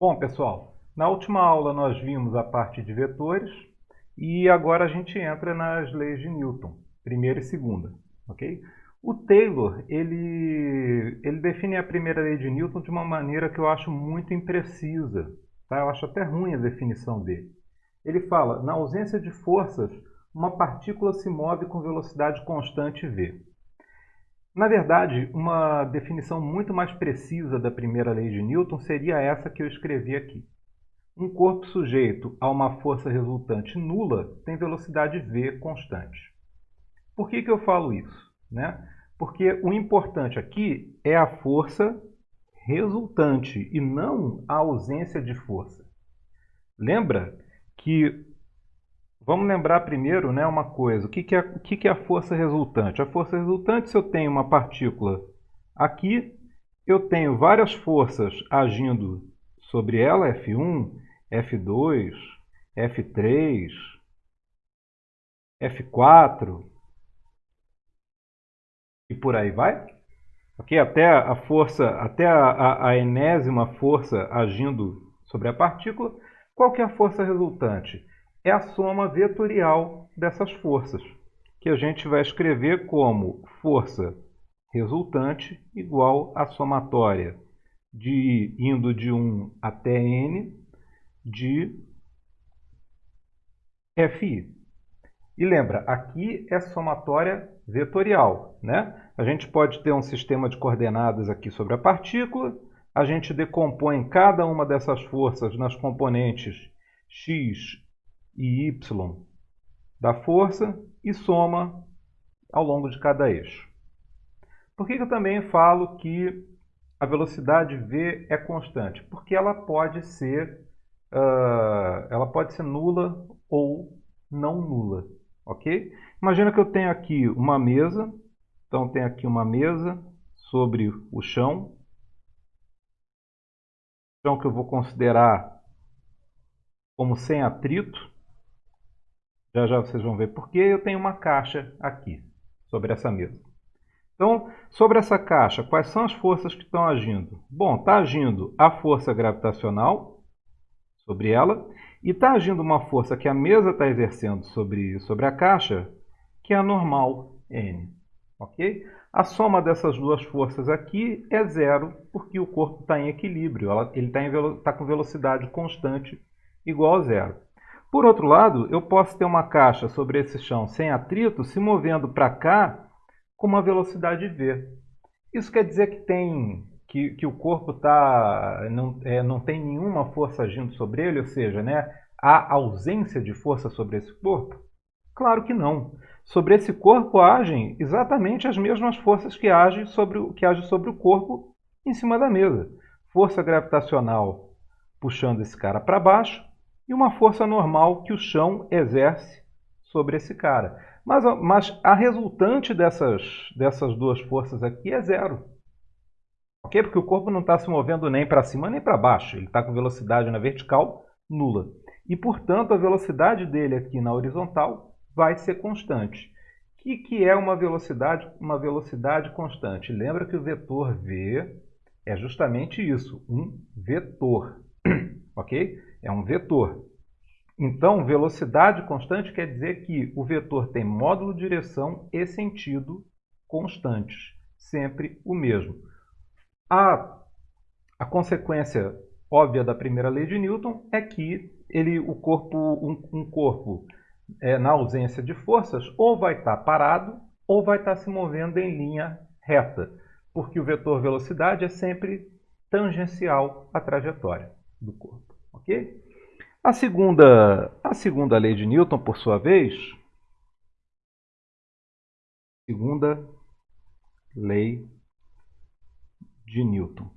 Bom, pessoal, na última aula nós vimos a parte de vetores e agora a gente entra nas leis de Newton, primeira e segunda, ok? O Taylor, ele, ele define a primeira lei de Newton de uma maneira que eu acho muito imprecisa, tá? Eu acho até ruim a definição dele. Ele fala, na ausência de forças, uma partícula se move com velocidade constante v. Na verdade, uma definição muito mais precisa da primeira lei de Newton seria essa que eu escrevi aqui. Um corpo sujeito a uma força resultante nula tem velocidade v constante. Por que, que eu falo isso? Né? Porque o importante aqui é a força resultante e não a ausência de força. Lembra que Vamos lembrar primeiro né, uma coisa. O que, que, é, o que, que é a força resultante? A força resultante, se eu tenho uma partícula aqui, eu tenho várias forças agindo sobre ela, F1, F2, F3, F4 e por aí vai. Okay? Até a força, até a, a, a enésima força agindo sobre a partícula. Qual que é a força resultante? É a soma vetorial dessas forças, que a gente vai escrever como força resultante igual à somatória de indo de 1 até n de Fi. E lembra, aqui é somatória vetorial. Né? A gente pode ter um sistema de coordenadas aqui sobre a partícula, a gente decompõe cada uma dessas forças nas componentes x e y da força e soma ao longo de cada eixo. Por que eu também falo que a velocidade v é constante? Porque ela pode ser, uh, ela pode ser nula ou não nula. ok? Imagina que eu tenho aqui uma mesa, então tenho aqui uma mesa sobre o chão, chão que eu vou considerar como sem atrito, já já vocês vão ver porque eu tenho uma caixa aqui sobre essa mesa. Então, sobre essa caixa, quais são as forças que estão agindo? Bom, está agindo a força gravitacional sobre ela e está agindo uma força que a mesa está exercendo sobre, sobre a caixa, que é a normal N. ok? A soma dessas duas forças aqui é zero, porque o corpo está em equilíbrio, ele está tá com velocidade constante igual a zero. Por outro lado, eu posso ter uma caixa sobre esse chão sem atrito se movendo para cá com uma velocidade v. Isso quer dizer que, tem, que, que o corpo tá, não, é, não tem nenhuma força agindo sobre ele, ou seja, né, há ausência de força sobre esse corpo? Claro que não. Sobre esse corpo agem exatamente as mesmas forças que agem sobre, que agem sobre o corpo em cima da mesa. Força gravitacional puxando esse cara para baixo, e uma força normal que o chão exerce sobre esse cara. Mas, mas a resultante dessas, dessas duas forças aqui é zero. Ok? Porque o corpo não está se movendo nem para cima nem para baixo. Ele está com velocidade na vertical nula. E, portanto, a velocidade dele aqui na horizontal vai ser constante. O que, que é uma velocidade, uma velocidade constante? Lembra que o vetor v é justamente isso, um vetor. ok? É um vetor. Então, velocidade constante quer dizer que o vetor tem módulo, direção e sentido constantes, sempre o mesmo. A, a consequência óbvia da primeira lei de Newton é que ele, o corpo, um, um corpo é, na ausência de forças ou vai estar parado ou vai estar se movendo em linha reta, porque o vetor velocidade é sempre tangencial à trajetória do corpo. Ok? A segunda, a segunda lei de Newton, por sua vez, segunda lei de Newton.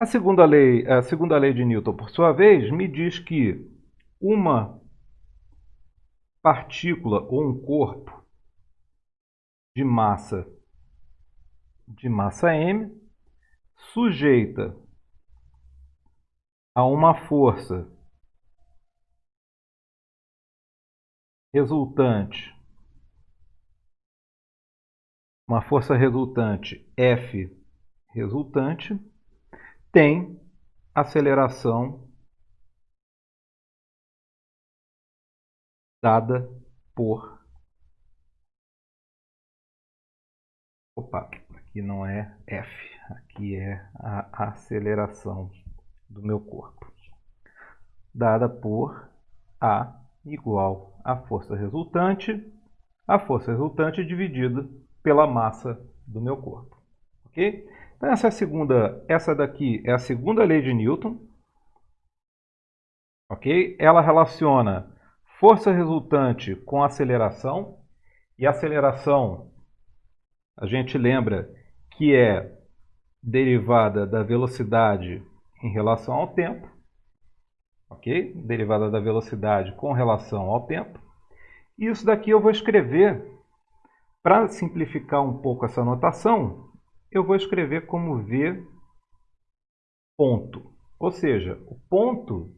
A segunda lei, a segunda lei de Newton, por sua vez, me diz que uma partícula ou um corpo de massa de massa m sujeita a uma força resultante, uma força resultante F resultante tem aceleração dada por opa, aqui não é F, aqui é a aceleração do meu corpo, dada por A igual à força resultante, a força resultante dividida pela massa do meu corpo. Ok? Então essa é a segunda, essa daqui é a segunda lei de Newton. Ok? Ela relaciona força resultante com aceleração. E aceleração, a gente lembra que é derivada da velocidade em relação ao tempo. Ok? Derivada da velocidade com relação ao tempo. E isso daqui eu vou escrever, para simplificar um pouco essa notação, eu vou escrever como V ponto. Ou seja, o ponto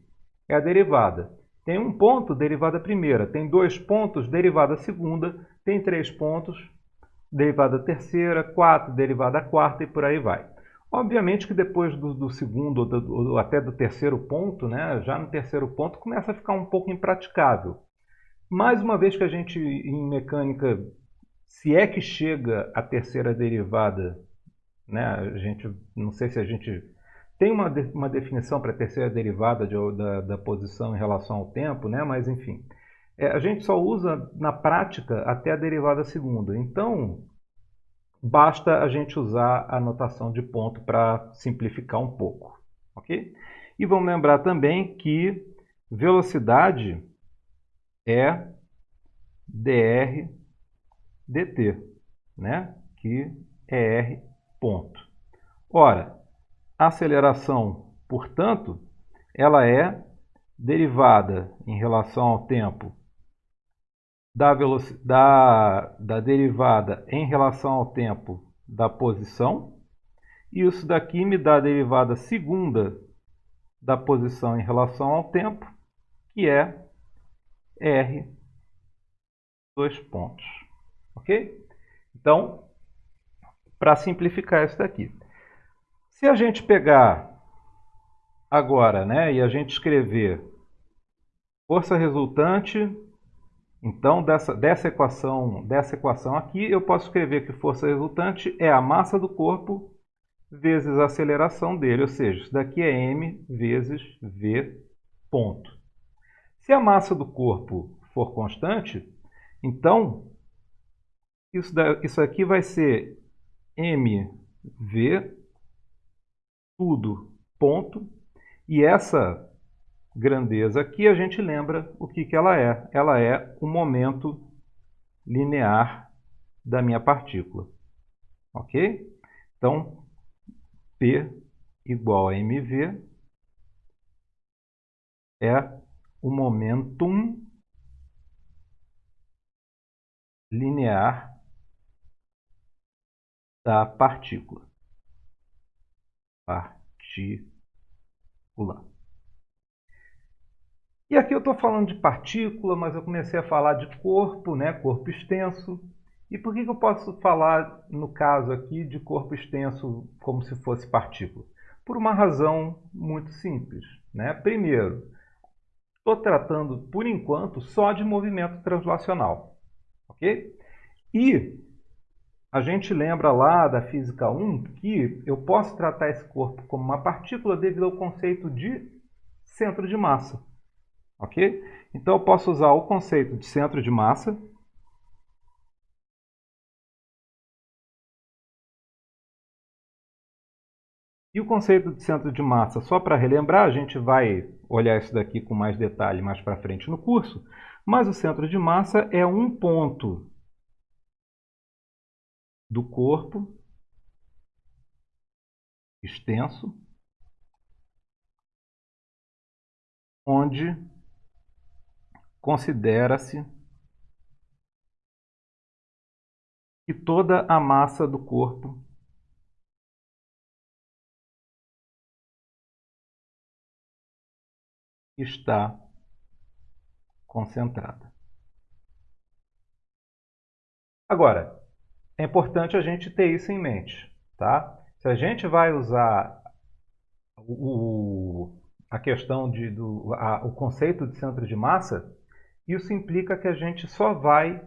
é a derivada. Tem um ponto, derivada primeira. Tem dois pontos, derivada segunda. Tem três pontos, derivada terceira. Quatro, derivada quarta e por aí vai. Obviamente que depois do, do segundo ou, do, até do terceiro ponto, né, já no terceiro ponto, começa a ficar um pouco impraticável. Mais uma vez que a gente, em mecânica, se é que chega a terceira derivada, né, a gente, não sei se a gente tem uma, uma definição para a terceira derivada de, da, da, posição em relação ao tempo, né? mas enfim. É, a gente só usa na prática até a derivada segunda. Então, basta a gente usar a notação de ponto para simplificar um pouco. ok? E vamos lembrar também que velocidade é dr dt, né? que é r ponto. Ora, aceleração, portanto, ela é derivada em relação ao tempo da, da, da derivada em relação ao tempo da posição. E isso daqui me dá a derivada segunda da posição em relação ao tempo, que é R dois pontos. Ok? Então, para simplificar isso daqui. Se a gente pegar agora né, e a gente escrever força resultante, então dessa, dessa, equação, dessa equação aqui, eu posso escrever que força resultante é a massa do corpo vezes a aceleração dele, ou seja, isso daqui é m vezes v ponto. Se a massa do corpo for constante, então isso, isso aqui vai ser mv tudo, ponto. E essa grandeza aqui a gente lembra o que, que ela é. Ela é o momento linear da minha partícula. Ok? Então, P igual a mv é o momentum linear da partícula partícula. E aqui eu estou falando de partícula, mas eu comecei a falar de corpo, né? corpo extenso. E por que, que eu posso falar, no caso aqui, de corpo extenso como se fosse partícula? Por uma razão muito simples. Né? Primeiro, estou tratando, por enquanto, só de movimento translacional. ok? E a gente lembra lá da física 1 que eu posso tratar esse corpo como uma partícula devido ao conceito de centro de massa. Ok? Então eu posso usar o conceito de centro de massa E o conceito de centro de massa, só para relembrar, a gente vai olhar isso daqui com mais detalhe mais para frente no curso, mas o centro de massa é um ponto do corpo extenso, onde considera-se que toda a massa do corpo está concentrada. Agora, é importante a gente ter isso em mente, tá? Se a gente vai usar o, a questão de, do a, o conceito de centro de massa, isso implica que a gente só vai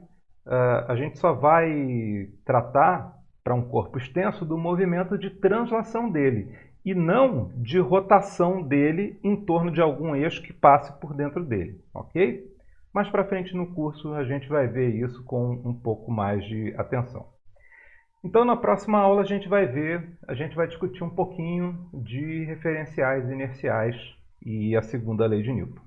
uh, a gente só vai tratar para um corpo extenso do movimento de translação dele e não de rotação dele em torno de algum eixo que passe por dentro dele, ok? Mais para frente no curso a gente vai ver isso com um pouco mais de atenção. Então na próxima aula a gente vai ver, a gente vai discutir um pouquinho de referenciais inerciais e a segunda lei de Newton.